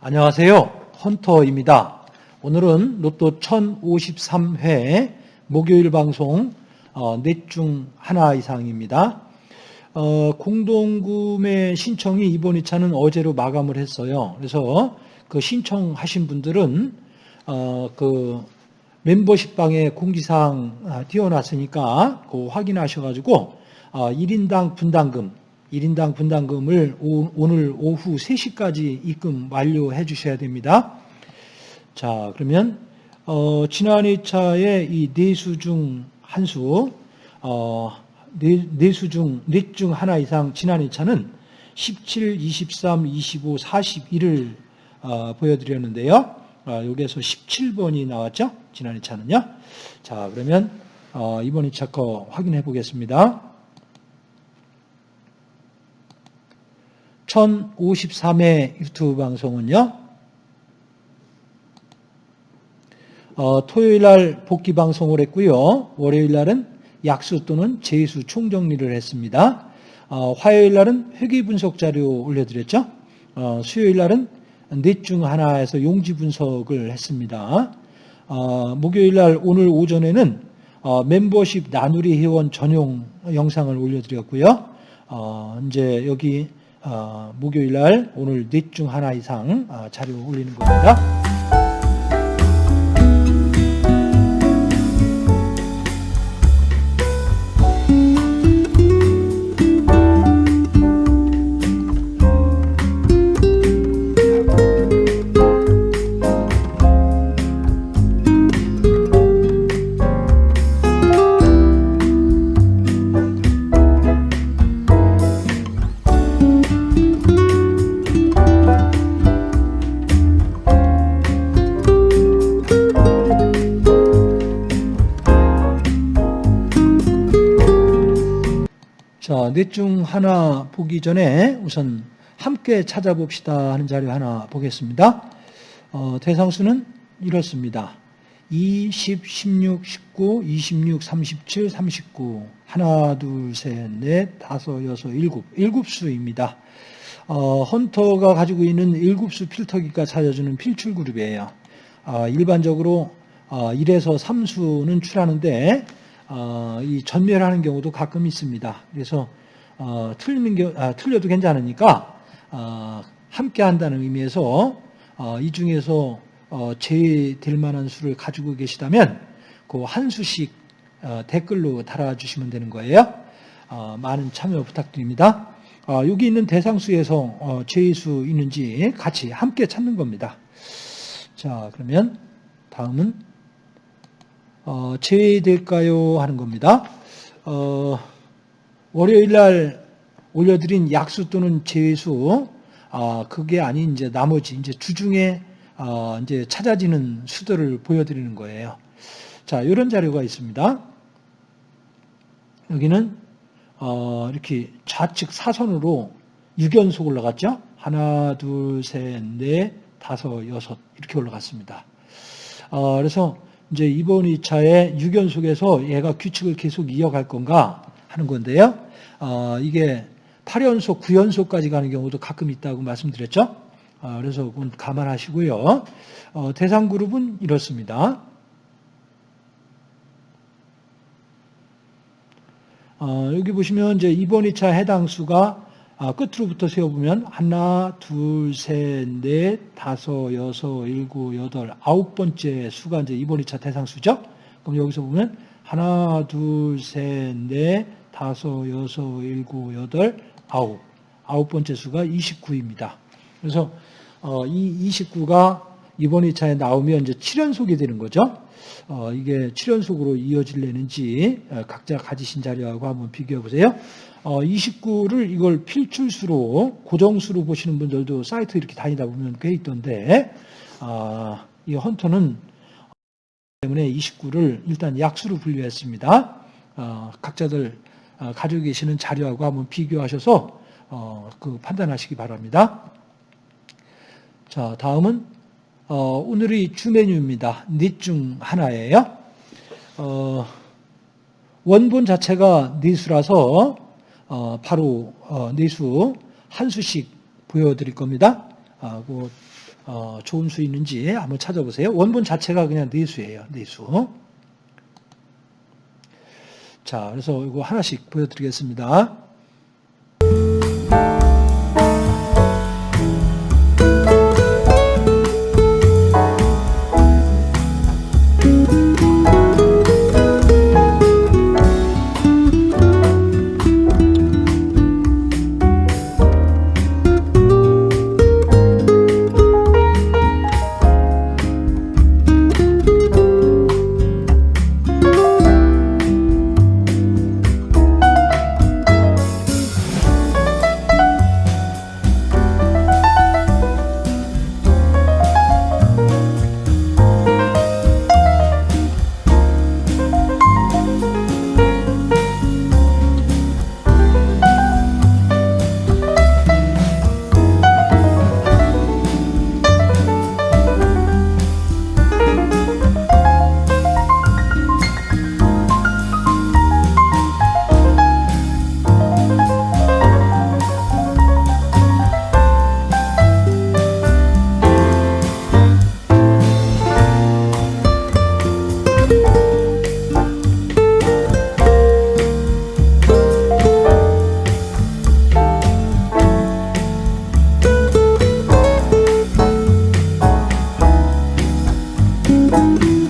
안녕하세요. 헌터입니다. 오늘은 로또 1053회 목요일 방송 어, 넷중 하나 이상입니다. 어, 공동구매 신청이 이번 2차는 어제로 마감을 했어요. 그래서 그 신청하신 분들은 어, 그 멤버십 방에 공지사항 아, 띄워놨으니까 그 확인하셔가지고 1인당 분담금 1인당 분담금을 오 늘 오후 3시까지 입금 완료해 주셔야 됩니다. 자, 그러면 어, 지난 2차에 이 네수 중 한 수, 어, 네, 네수 중, 넷 중 하나 이상 지난 2차는 17, 23, 25, 41을 어, 보여드렸는데요. 어, 여기에서 17번이 나왔죠? 지난 2차는요. 자, 그러면 어, 이번 2차 거 확인해 보겠습니다. 1053회 유튜브 방송은요. 어, 토요일 날 복귀 방송을 했고요. 월요일 날은 약수 또는 제수 총정리를 했습니다. 어, 화요일 날은 회계 분석 자료 올려드렸죠. 어, 수요일 날은 넷 중 하나에서 용지 분석을 했습니다. 어, 목요일 날 오늘 오전에는 어, 멤버십 나누리 회원 전용 영상을 올려드렸고요. 어, 이제 여기 어, 목요일 날 오늘 넷 중 하나 이상 어, 자료 올리는 겁니다. 자, 넷중 하나 보기 전에 우선 함께 찾아봅시다 하는 자료 하나 보겠습니다. 어, 대상수는 이렇습니다. 2, 10, 16, 19, 26, 37, 39 하나, 둘, 셋, 넷, 다섯, 여섯, 일곱 일곱 수입니다. 어, 헌터가 가지고 있는 일곱 수 필터기가 찾아주는 필출 그룹이에요. 어, 일반적으로 어, 1에서 3수는 출하는데 어, 이 전멸하는 경우도 가끔 있습니다. 그래서 어, 틀리는 겨, 아, 틀려도 괜찮으니까 어, 함께 한다는 의미에서 어, 이 중에서 어, 제외될 만한 수를 가지고 계시다면 그 한 수씩 어, 댓글로 달아주시면 되는 거예요. 어, 많은 참여 부탁드립니다. 어, 여기 있는 대상수에서 어, 제외수 있는지 같이 함께 찾는 겁니다. 자, 그러면 다음은 어, 제외될까요? 하는 겁니다. 어, 월요일 날 올려드린 약수 또는 제외수, 아, 그게 아닌 이제 나머지 이제 주중에 어, 이제 찾아지는 수들을 보여드리는 거예요. 자, 이런 자료가 있습니다. 여기는 어, 이렇게 좌측 사선으로 6연속 올라갔죠? 하나, 둘, 셋, 넷, 다섯, 여섯 이렇게 올라갔습니다. 어, 그래서 이제 이번 2차에 6연속에서 얘가 규칙을 계속 이어갈 건가 하는 건데요. 어, 이게 8연속, 9연속까지 가는 경우도 가끔 있다고 말씀드렸죠. 어, 그래서 그건 감안하시고요. 어, 대상 그룹은 이렇습니다. 어, 여기 보시면 이제 이번 2차 해당 수가 아, 끝으로부터 세어보면 하나, 둘, 셋, 넷, 다섯, 여섯, 일곱, 여덟, 아홉 번째 수가 이제 이번 2차 대상수죠. 그럼 여기서 보면 하나, 둘, 셋, 넷, 다섯, 여섯, 일곱, 여덟, 아홉. 아홉 번째 수가 29입니다. 그래서 어, 이 29가 이번 2차에 나오면 이제 7연속이 되는 거죠. 어, 이게 7연속으로 이어질려는지 어, 각자 가지신 자료하고 한번 비교해 보세요. 어, 29를 이걸 필출수로 고정수로 보시는 분들도 사이트 이렇게 다니다 보면 꽤 있던데 아, 이 헌터는 때문에 29를 일단 약수로 분류했습니다. 어, 각자들 어, 가지고 계시는 자료하고 한번 비교하셔서 어, 그 판단하시기 바랍니다. 자, 다음은 어, 오늘의 주 메뉴입니다. 넷중 하나예요. 어, 원본 자체가 내수라서 어, 바로 어, 내수 한 수씩 보여드릴 겁니다. 아, 그, 어, 좋은 수 있는지 한번 찾아보세요. 원본 자체가 그냥 내수예요. 내수. 자, 그래서 이거 하나씩 보여드리겠습니다. Música